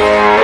Yeah.